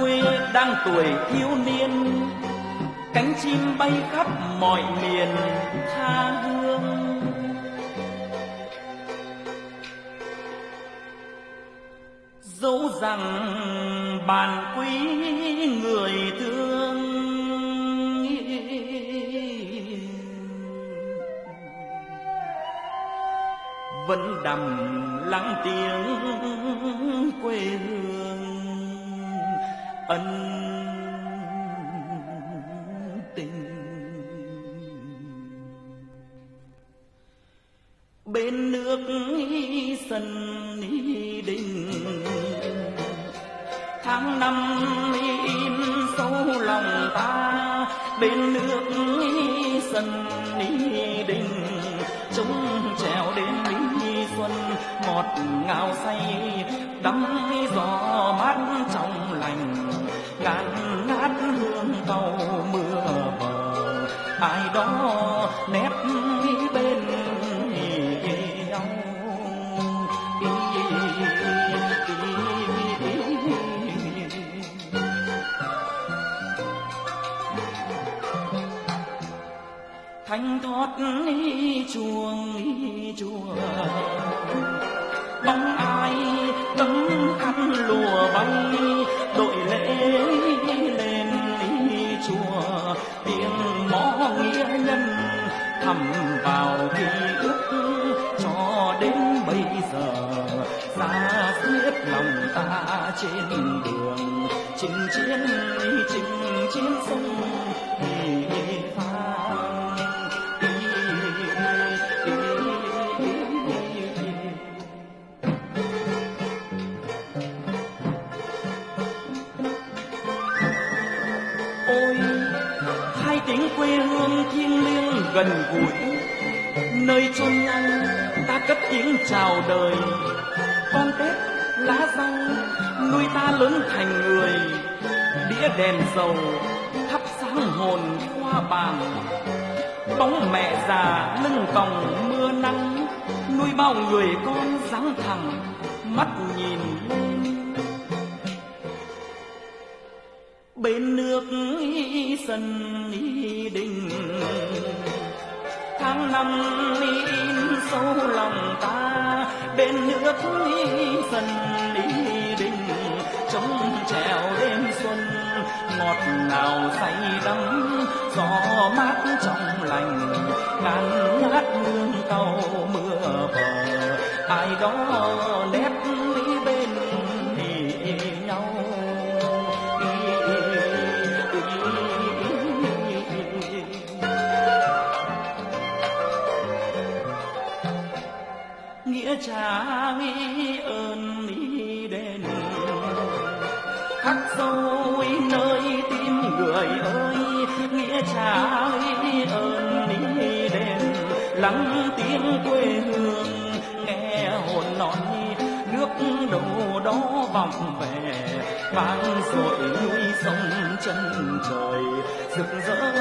quê đang tuổi thiếu niên. Cánh chim bay khắp mọi miền, tha hương. Dẫu rằng bàn quý người thương, vẫn đầm lắng tiếng quê hương ân tình. Bên nước sân đình, tháng năm in sâu lòng ta. Bên nước sân đình chúng trèo đến lý xuân, ngọt ngào say, đắm gió mát trong lành cạn ngát hương tàu mưa vờ ai đó nép bên nhau thanh thoát chuông chùa. Bóng thầm vào ký ức cho đến bây giờ. Xa xiết lòng ta trên đường, chinh chiến chinh chiến. Tiếng quê hương thiêng liêng gần gũi. Nơi chôn nhau ta cất tiếng chào đời. Con tết lá răng, nuôi ta lớn thành người. Đĩa đèn dầu, thắp sáng hồn qua bàn. Bóng mẹ già lưng còng mưa nắng, nuôi bao người con dáng thẳng. Mắt nhìn lên bên nước sân đình. Tháng năm in sâu lòng ta, bên nước sân đình. Trống trèo đêm xuân, ngọt ngào say đắm, gió mát trong lành, ngàn ngát hương tàu mưa bờ. Ai đó nép bên thì nhau. ơn ý đền. Khắc sâu nơi tim người ơi, nghĩa trả ơn ý đền. Lắng tiếng quê hương, nghe hồn nói nước đầu đó vòng về. Vang dội núi sông chân trời, rực rỡ